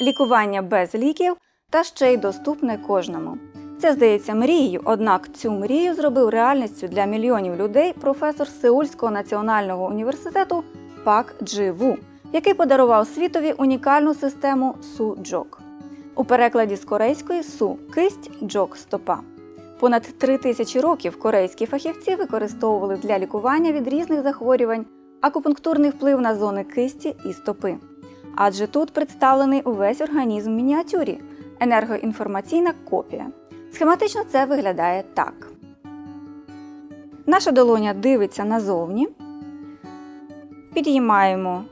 лікування без ліків та ще й доступне кожному. Це здається мрією, однак цю мрію зробив реальністю для мільйонів людей професор Сеульського національного університету Пак Джи Ву, який подарував світові унікальну систему Су-Джок. У перекладі з корейської су кисть джок стопа. Понад три тисячі років корейські фахівці використовували для лікування від різних захворювань акупунктурний вплив на зони кисті і стопи. Адже тут представлений увесь організм в мініатюрі енергоінформаційна копія. Схематично це виглядає так. Наша долоня дивиться назовні. Підіймаємо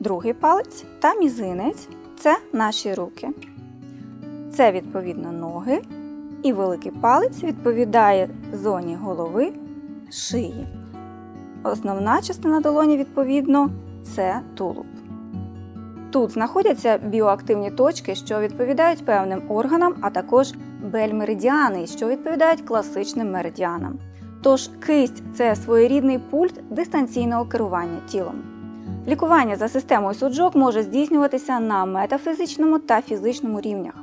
другий палець та мізинець це наші руки. Це відповідно ноги. І великий палець відповідає зоні голови шиї. Основна частина долоні, відповідно, це тулуб. Тут знаходяться біоактивні точки, що відповідають певним органам, а також бельмеридіани, що відповідають класичним меридіанам. Тож кисть це своєрідний пульт дистанційного керування тілом. Лікування за системою суджок може здійснюватися на метафізичному та фізичному рівнях.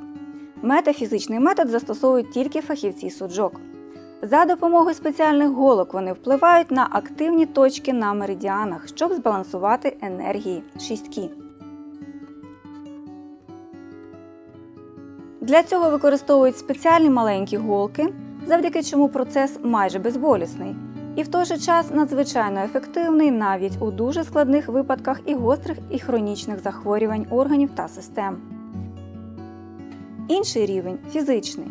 Метафізичний метод застосовують тільки фахівці суджок. За допомогою спеціальних голок вони впливають на активні точки на меридіанах, щоб збалансувати енергії шістки. Для цього використовують спеціальні маленькі голки, завдяки чому процес майже безболісний, і в той же час надзвичайно ефективний навіть у дуже складних випадках і гострих і хронічних захворювань органів та систем. Інший рівень фізичний.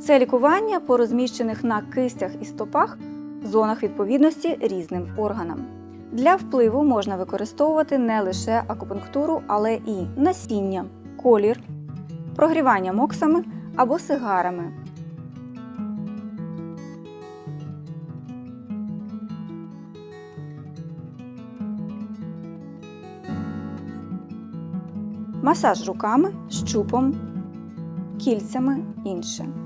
Це лікування по розміщених на кистях і стопах зонах відповідності різним органам. Для впливу можна використовувати не лише акупунктуру, але і насіння, колір, прогрівання моксами або сигарами. Масаж руками, щупом, кільцями інше.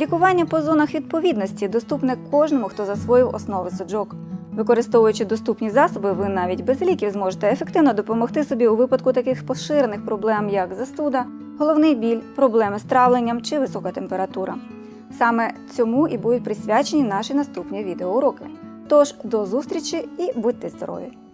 Лікування по зонах відповідності доступне кожному, хто засвоїв основи суджок. Використовуючи доступні засоби, ви навіть без ліків зможете ефективно допомогти собі у випадку таких поширених проблем, як застуда, головний біль, проблеми з травленням чи висока температура. Саме цьому і будуть присвячені наші наступні відеоуроки. Тож до зустрічі і будьте здорові!